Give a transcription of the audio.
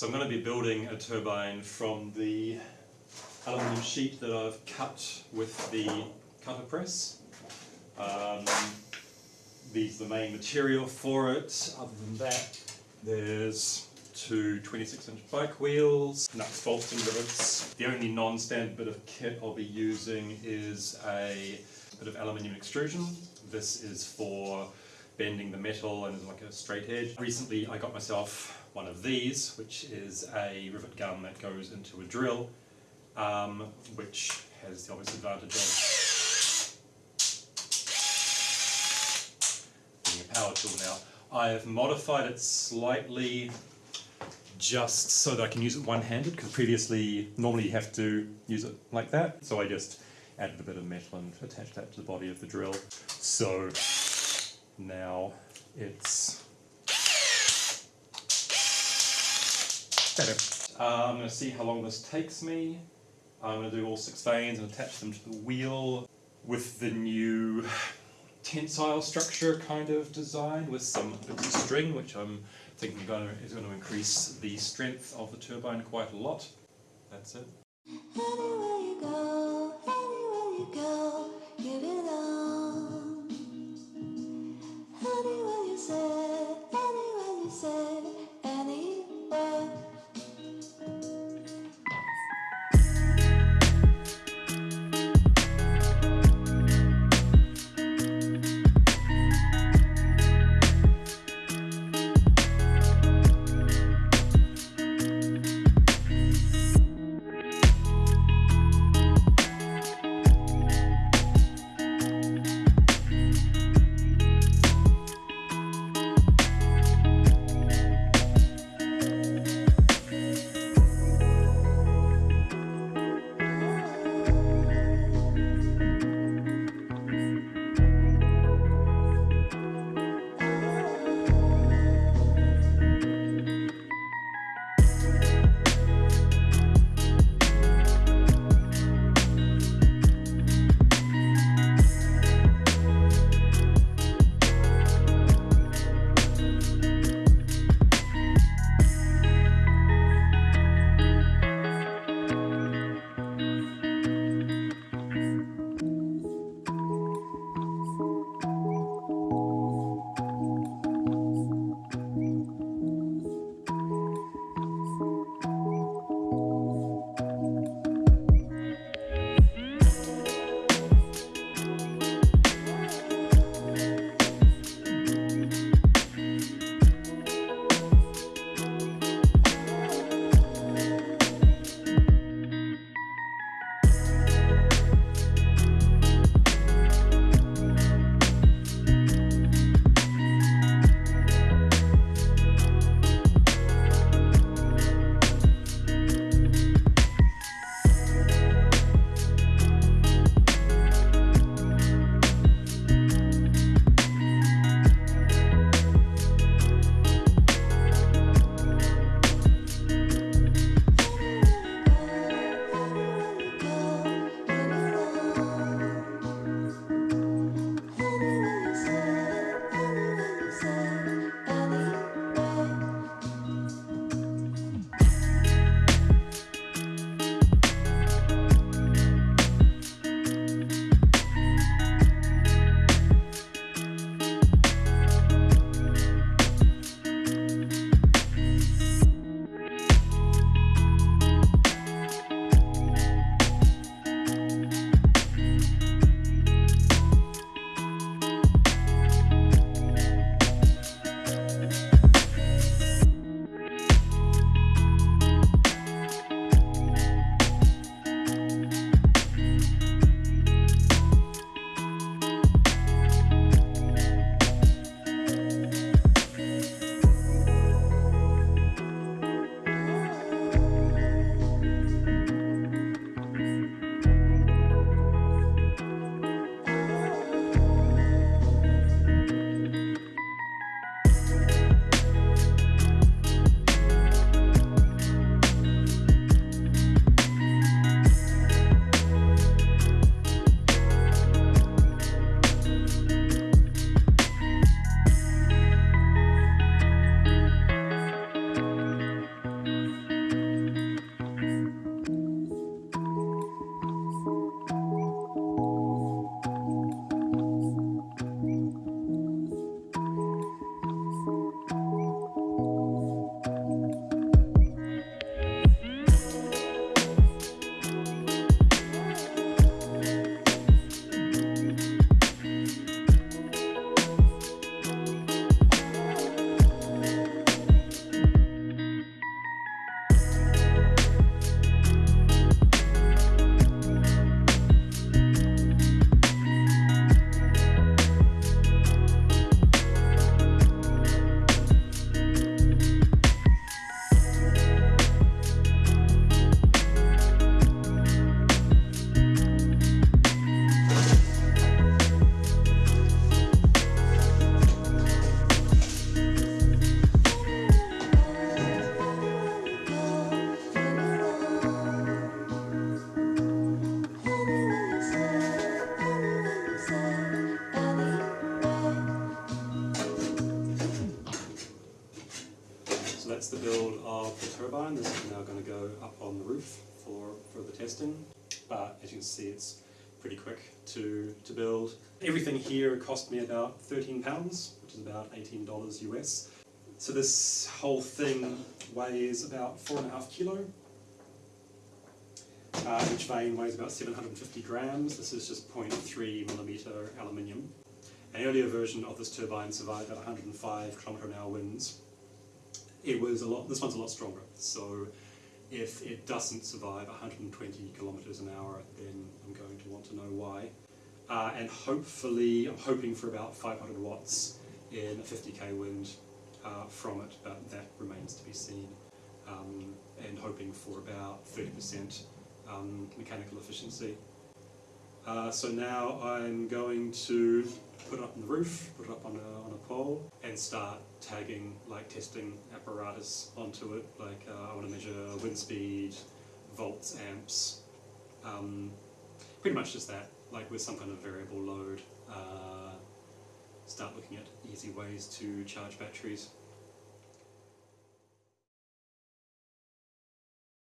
So I'm going to be building a turbine from the aluminium sheet that I've cut with the cutter press. Um, these are the main material for it. Other than that, there's two 26 inch bike wheels, nuts, bolts and rivets. The only non-standard bit of kit I'll be using is a bit of aluminium extrusion. This is for bending the metal and like a straight edge. Recently I got myself one of these, which is a rivet gun that goes into a drill, um, which has the obvious advantage of being a power tool now. I have modified it slightly just so that I can use it one-handed because previously normally you have to use it like that so I just added a bit of metal and attached that to the body of the drill so now it's better. Uh, I'm going to see how long this takes me. I'm going to do all six vanes and attach them to the wheel with the new tensile structure kind of design with some bits of string which I'm thinking going to, is going to increase the strength of the turbine quite a lot. That's it. The build of the turbine. This is now going to go up on the roof for, the testing. But as you can see, it's pretty quick to, to build. Everything here cost me about £13, which is about $18 US. So this whole thing weighs about four and a half kilo. Uh, each vane weighs about 750 grams. This is just 0.3 millimeter aluminium. An earlier version of this turbine survived at 105 kilometer an hour winds. It was a lot. This one's a lot stronger. So if it doesn't survive 120 kilometers an hour, then I'm going to want to know why. Uh, and hopefully, I'm hoping for about 500 watts in a 50k wind uh, from it, but that remains to be seen. Um, and hoping for about 30% um, mechanical efficiency. Uh, so now I'm going to put it up on the roof, put it up on a, on a pole, and start tagging, like testing apparatus onto it. Like uh, I want to measure wind speed, volts, amps, um, pretty much just that, like with some kind of variable load. Uh, start looking at easy ways to charge batteries.